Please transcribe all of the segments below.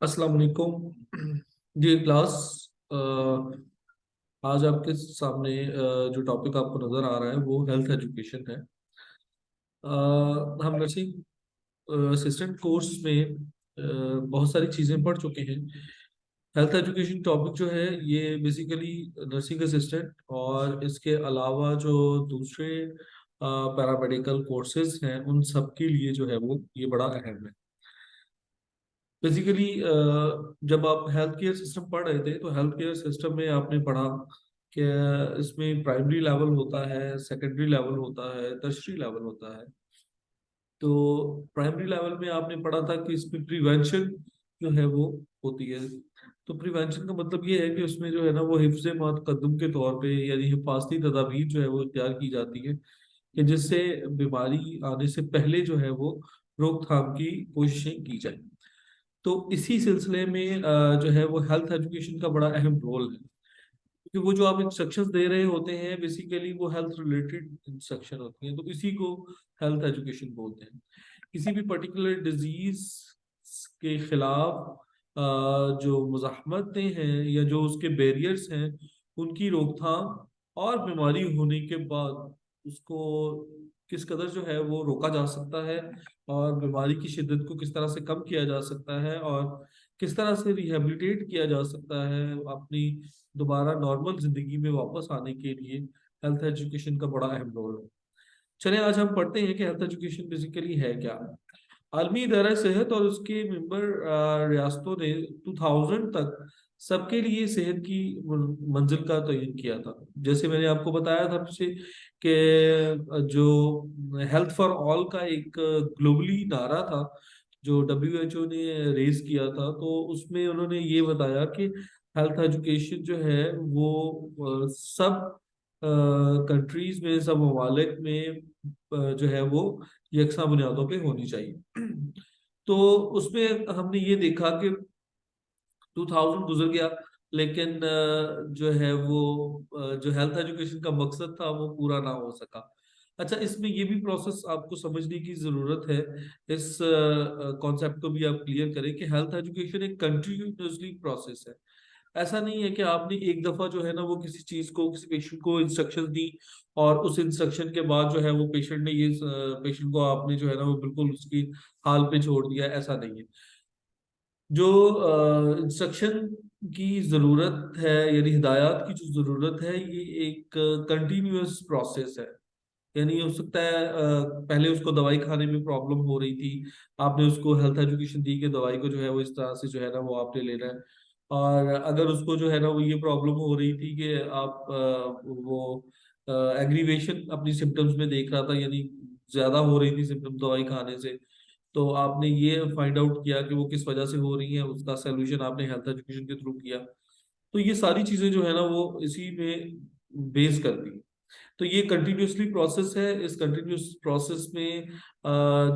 السلام علیکم جی کلاس آج آپ کے سامنے uh, جو ٹاپک آپ کو نظر آ رہا ہے وہ ہیلتھ ایجوکیشن ہے. Uh, ہم نرسنگ اسسٹنٹ کورس میں uh, بہت ساری چیزیں پڑھ چکے ہیں. ہیلتھ ایجوکیشن ٹاپک جو ہے یہ بیسیکلی نرسنگ اسسٹنٹ اور اس کے علاوہ جو دوسرے پیرامیڈیکل کورسز ہیں ان سب کے لیے جو ہے وہ یہ بڑا اہم ہے. بیسیکلی جب آپ ہیلتھ کیئر سسٹم پڑھ رہے تھے، تو ہیلتھ کیئر سسٹم میں آپ نے پڑھا کہ اس میں پرائمری لیول ہوتا ہے سیکنڈری لیول ہوتا ہے تشری لیول ہوتا ہے۔ تو پرائمری لیول میں آپ نے پڑھا تھا کہ اس میں پریونشن جو ہے وہ ہوتی ہے۔ تو پریونشن کا مطلب یہ ہے کہ اس میں جو ہے نا وہ حفظ متقدم کے طور پہ یعنی حفاظتی تدابیر جو ہے وہ اختیار کی جاتی ہے کہ جس سے بیماری آنے سے پہلے جو ہے وہ روک تھام کی کوششیں کی جائیں۔ تو اسی سلسلے میں جو ہے وہ ہیلتھ ایجوکیشن کا بڑا اہم رول ہے۔ کیونکہ وہ جو آپ انسٹرکشن دے رہے ہوتے ہیں بیسیکلی وہ ہیلتھ ریلیٹڈ انسٹرکشن ہوتی ہیں۔ تو اسی کو ہیلتھ ایجوکیشن بولتے ہیں۔ کسی بھی پرٹیکولر ڈیزیز کے خلاف جو مزاحمتیں ہیں یا جو اس کے بیریئرس ہیں، ان کی روک تھام اور بیماری ہونے کے بعد اس کو کس قدر جو ہے وہ روکا جا سکتا ہے اور بیماری کی شدت کو کس طرح سے کم کیا جا سکتا ہے اور کس طرح سے ریہیبلیٹیٹ کیا جا سکتا ہے اپنی دوبارہ نارمل زندگی میں واپس آنے کے لیے؟ ہیلتھ ایجوکیشن کا بڑا اہم رول ہے۔ چلیں، آج ہم پڑھتے ہیں کہ ہیلتھ ایجوکیشن بیسیکلی ہے کیا۔ عالمی ادارہ صحت اور اس کے ممبر ریاستوں نے ٹو تھاؤزینڈ تک سب کے لیے صحت کی منزل کا تعین کیا تھا۔ جیسے میں نے آپ کو بتایا تھا پیچھے کہ جو ہیلتھ فار آل کا ایک گلوبلی نعرہ تھا، جو ڈبلیو ایچ او نے ریز کیا تھا، تو اس میں انہوں نے یہ بتایا کہ ہیلتھ ایجوکیشن جو ہے، وہ سب کنٹریز میں، سب ممالک میں جو ہے وہ یکساں بنیادوں پہ ہونی چاہیے۔ تو اس میں ہم نے یہ دیکھا کہ ٹو تھاؤزینڈ گزر گیا، لیکن جو ہے وہ جو ہیلتھ ایجوکیشن کا مقصد تھا وہ پورا نہ ہو سکا۔ اچھا اس میں یہ بھی پروسیس آپ کو سمجھنے کی ضرورت ہے۔ اس کانسیپٹ کو بھی آپ کلیئر کریں کہ ہیلتھ ایجوکیشن ایک کنٹینیوسلی پروسیس ہے۔ ایسا نہیں ہے کہ آپ نے ایک دفعہ جو ہے نا وہ کسی چیز کو، کسی پیشنٹ کو انسٹرکشن دی اور اس انسٹرکشن کے بعد جو ہے وہ پیشنٹ نے یہ پیشنٹ کو آپ نے جو ہے نا وہ بالکل اس کی حال پہ چھوڑ دیا، ایسا نہیں ہے۔ جو انسٹرکشن کی ضرورت ہے یعنی ہدایات کی جو ضرورت ہے، یہ ایک کنٹینیوس پروسیس ہے۔ یعنی ہو سکتا ہے پہلے اس کو دوائی کھانے میں پرابلم ہو رہی تھی، آپ نے اس کو ہیلتھ ایجوکیشن دی کہ دوائی کو جو ہے وہ اس طرح سے جو ہے نا وہ آپ نے لینا ہے۔ اور اگر اس کو جو ہے نا وہ یہ پرابلم ہو رہی تھی کہ آپ وہ ایگریویشن اپنی سمٹمس میں دیکھ رہا تھا یعنی زیادہ ہو رہی تھی سمٹم دوائی کھانے سے تو آپ نے یہ فائنڈ آؤٹ کیا کہ وہ کس وجہ سے ہو رہی ہیں، اس کا سولوشن آپ نے ہیلتھ ایجوکیشن کے تھرو کیا۔ تو یہ ساری چیزیں جو ہے نا، وہ اسی میں بیس کرتی ہیں تو یہ کنٹینیوسلی پروسیس ہے۔ اس کنٹینیوس پروسیس میں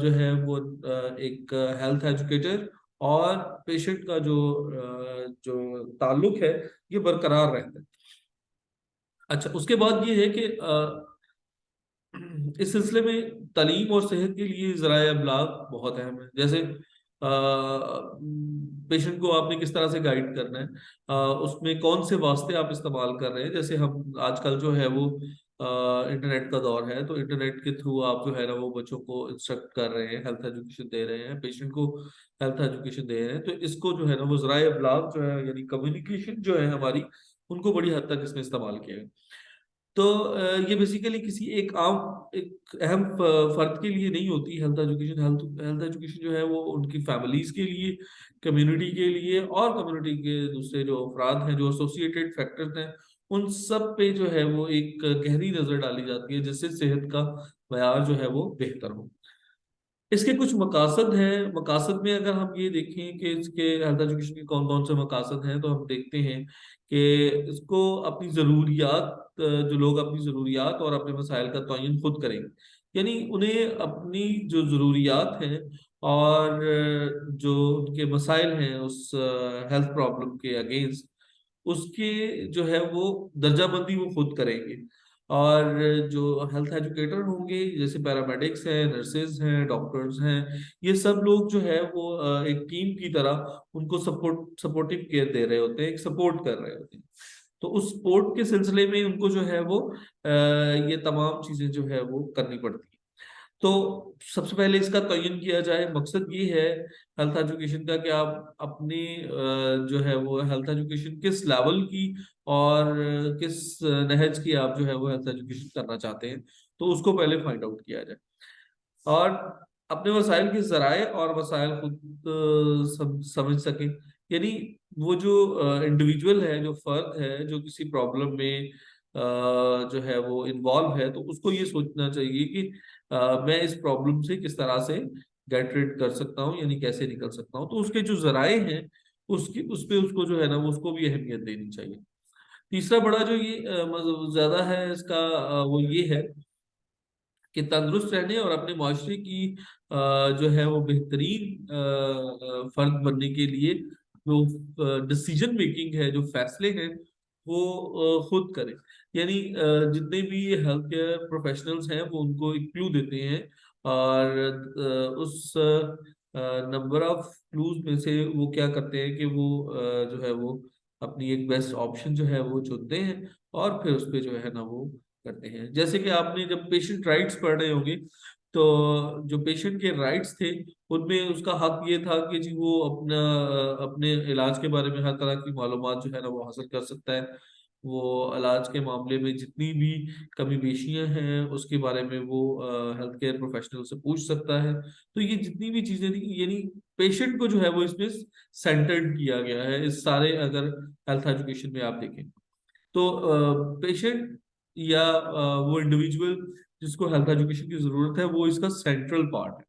جو ہے وہ ایک ہیلتھ ایجوکیٹر اور پیشنٹ کا جو جو تعلق ہے، یہ برقرار رہتا ہے۔ اچھا اس کے بعد یہ ہے کہ اس سلسلے میں تعلیم اور صحت کے لیے ذرائع ابلاغ بہت اہم ہے جیسے پیشنٹ کو آپ نے کس طرح سے گائیڈ کرنا ہے اس میں کون سے واسطے آپ استعمال کر رہے ہیں؟ جیسے ہم آج کل جو ہے وہ انٹرنیٹ کا دور ہے، تو انٹرنیٹ کے تھرو آپ جو ہے نا وہ بچوں کو انسٹرکٹ کر رہے ہیں ہیلتھ ایجوکیشن دے رہے ہیں پیشنٹ کو ہیلتھ ایجوکیشن دے رہے ہیں۔ تو اس کو جو ہے نا وہ ذرائع ابلاغ جو ہے یعنی کمیونیکیشن جو ہے ہماری، ان کو بڑی حد تک اس میں استعمال کیا ہے۔ تو یہ بیسیکلی کسی ایک عام، ایک اہم فرد کے لیے نہیں ہوتی ہیلتھ ایجوکیشن ہیلتھ ایجوکیشن جو ہے وہ ان کی فیملیز کے لیے کمیونٹی کے لیے اور کمیونٹی کے دوسرے جو افراد ہیں، جو ایسوسیٹیڈ فیکٹرز ہیں، ان سب پہ جو ہے وہ ایک گہری نظر ڈالی جاتی ہے، جس سے صحت کا معیار جو ہے وہ بہتر ہو۔ اس کے کچھ مقاصد ہیں۔ مقاصد میں اگر ہم یہ دیکھیں کہ اس کے ہیلتھ ایجوکیشن کے کون کون سے مقاصد ہیں، تو ہم دیکھتے ہیں کہ اس کو اپنی ضروریات جو لوگ اپنی ضروریات اور اپنے مسائل کا تعین خود کریں یعنی انہیں اپنی جو ضروریات ہیں اور جو ان کے مسائل ہیں اس ہیلتھ پرابلم کے اگینسٹ اس کے جو ہے وہ درجہ بندی وہ خود کریں گے۔ اور جو ہیلتھ ایجوکیٹر ہوں گے، جیسے پیرامیڈکس ہیں نرسز ہیں ڈاکٹرز ہیں، یہ سب لوگ جو ہے وہ ایک ٹیم کی طرح ان کو سپورٹ سپورٹیو کیئر دے رہے ہوتے ہیں، ایک سپورٹ کر رہے ہوتے ہیں۔ تو اس سپورٹ کے سلسلے میں ان کو جو ہے وہ یہ تمام چیزیں جو ہے وہ کرنی پڑتی ہیں۔ تو سب سے پہلے اس کا تعین کیا جائے۔ مقصد یہ ہے ہیلتھ ایجوکیشن کا کہ آپ اپنی جو ہے وہ ہیلتھ ایجوکیشن کس لیول کی اور کس نہج کی آپ جو ہے وہ ہیلتھ ایجوکیشن کرنا چاہتے ہیں۔ تو اس کو پہلے فائنڈ آؤٹ کیا جائے۔ اور اپنے وسائل کے ذرائع اور وسائل خود سمجھ سکیں۔ یعنی وہ جو انڈیویجول ہے، جو فرد ہے، جو کسی پرابلم میں جو ہے وہ انوالو ہے، تو اس کو یہ سوچنا چاہیے کہ میں اس پرابلم سے کس طرح سے گیٹ ریڈ کر سکتا ہوں یعنی کیسے نکل سکتا ہوں؟ تو اس کے جو ذرائع ہیں، اس کی، اس پہ اس کو جو ہے نا اس کو بھی اہمیت دینی چاہیے۔ تیسرا بڑا جو یہ مطلب زیادہ ہے، اس کا وہ یہ ہے کہ تندرست رہنے اور اپنے معاشرے کی جو ہے وہ بہترین فرد بننے کے لیے جو ڈسیجن میکنگ ہے، جو فیصلے ہیں، وہ خود کریں۔ یعنی جتنے بھی ہیلتھ کیئر پروفیشنلز ہیں، وہ ان کو ایک کلو دیتے ہیں۔ اور اس نمبر آف کلوز میں سے وہ کیا کرتے ہیں کہ وہ جو ہے وہ اپنی ایک بیسٹ آپشن جو ہے وہ چنتے ہیں۔ اور پھر اس پہ جو ہے نا وہ کرتے ہیں۔ جیسے کہ آپ نے جب پیشنٹ رائٹس پڑھ رہے ہوں گے تو جو پیشنٹ کے رائٹس تھے، ان میں اس کا حق یہ تھا کہ جی وہ اپنا، اپنے علاج کے بارے میں ہر طرح کی معلومات جو ہے نا، وہ حاصل کر سکتا ہے۔ وہ علاج کے معاملے میں جتنی بھی کمی بیشیاں ہیں، اس کے بارے میں وہ ہیلتھ کیئر پروفیشنل سے پوچھ سکتا ہے۔ تو یہ جتنی بھی چیزیں تھیں یعنی پیشنٹ کو جو ہے وہ اس میں سینٹرڈ کیا گیا ہے۔ اس سارے اگر ہیلتھ ایجوکیشن میں آپ دیکھیں تو پیشنٹ یا وہ انڈیویجول جس کو ہیلتھ ایجوکیشن کی ضرورت ہے، وہ اس کا سینٹرل پارٹ ہے۔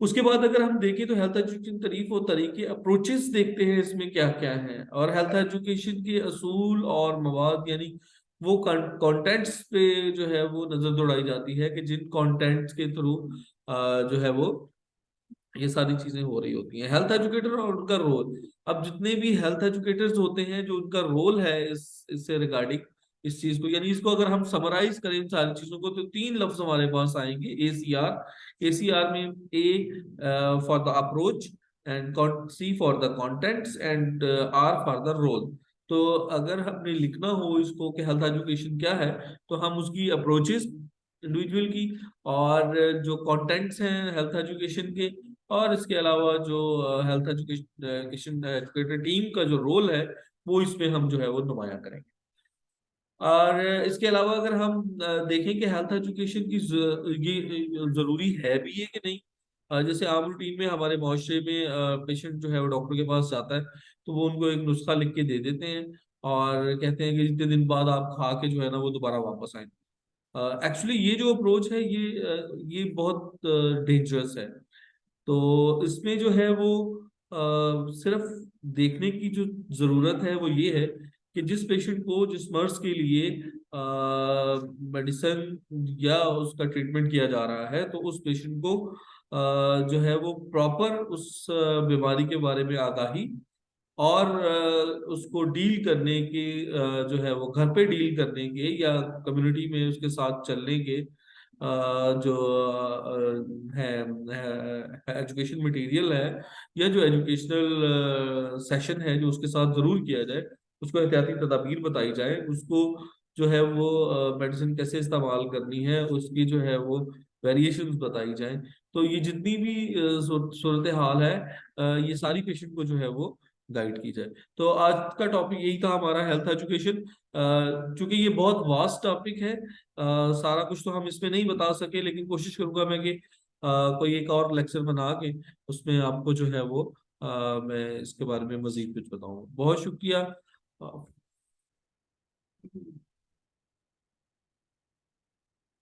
اس کے بعد اگر ہم دیکھیں تو ہیلتھ ایجوکیشن طریق و طریقے اپروچز دیکھتے ہیں اس میں کیا کیا ہے۔ اور ہیلتھ ایجوکیشن کے اصول اور مواد یعنی وہ کانٹینٹس پہ جو ہے وہ نظر دوڑائی جاتی ہے کہ جن کانٹینٹس کے تھرو جو ہے وہ یہ ساری چیزیں ہو رہی ہوتی ہیں۔ ہیلتھ ایجوکیٹر اور ان کا رول اب جتنے بھی ہیلتھ ایجوکیٹرز ہوتے ہیں، جو ان کا رول ہے اس اس سے ریگارڈنگ اس چیز کو۔ یعنی اس کو اگر ہم سمرائز کریں ان ساری چیزوں کو، تو تین لفظ ہمارے پاس آئیں گے A C R A C R میں A for the approach and C for the contents and R for the role تو اگر ہم نے لکھنا ہو اس کو کہ ہیلتھ ایجوکیشن کیا ہے، تو ہم اس کی اپروچز انڈیویجول کی اور جو کانٹینٹس ہیں ہیلتھ ایجوکیشن کے اور اس کے علاوہ جو ہیلتھ ایجوکیشن ایجوکیٹر ٹیم کا جو رول ہے، وہ اس میں ہم جو ہے وہ نمایاں کریں گے۔ اور اس کے علاوہ اگر ہم دیکھیں کہ ہیلتھ ایجوکیشن کی یہ ضروری ہے بھی ہے کہ نہیں؟ جیسے عام روٹین میں ہمارے معاشرے میں پیشنٹ جو ہے وہ ڈاکٹر کے پاس جاتا ہے، تو وہ ان کو ایک نسخہ لکھ کے دے دیتے ہیں اور کہتے ہیں کہ جتنے دن بعد آپ کھا کے جو ہے نا وہ دوبارہ واپس آئیں۔ ایکچولی یہ جو اپروچ ہے، یہ یہ بہت ڈینجرس ہے۔ تو اس میں جو ہے وہ صرف دیکھنے کی جو ضرورت ہے وہ یہ ہے کہ جس پیشنٹ کو جس مرض کے لیے میڈیسن یا اس کا ٹریٹمنٹ کیا جا رہا ہے، تو اس پیشنٹ کو جو ہے وہ پراپر اس بیماری کے بارے میں آگاہی اور اس کو ڈیل کرنے کے جو ہے وہ گھر پہ ڈیل کرنے کے یا کمیونٹی میں اس کے ساتھ چلنے کے جو ہے ایجوکیشن مٹیریل ہے یا جو ایجوکیشنل سیشن ہے جو اس کے ساتھ ضرور کیا جائے اس کو احتیاطی تدابیر بتائی جائے اس کو جو ہے وہ میڈیسن کیسے استعمال کرنی ہے، اس کی جو ہے وہ ویریشن بتائی جائیں۔ تو یہ جتنی بھی صورت حال ہے یہ ساری پیشنٹ کو جو ہے وہ گائیڈ کی جائے۔ تو آج کا ٹاپک یہی تھا ہمارا ہیلتھ ایجوکیشن چونکہ یہ بہت واسٹ ٹاپک ہے سارا کچھ تو ہم اس میں نہیں بتا سکے، لیکن کوشش کروں گا میں کہ کوئی ایک اور لیکچر بنا کے اس میں آپ کو جو ہے وہ میں اس کے بارے میں مزید کچھ بتاؤں۔ بہت شکریہ۔ Of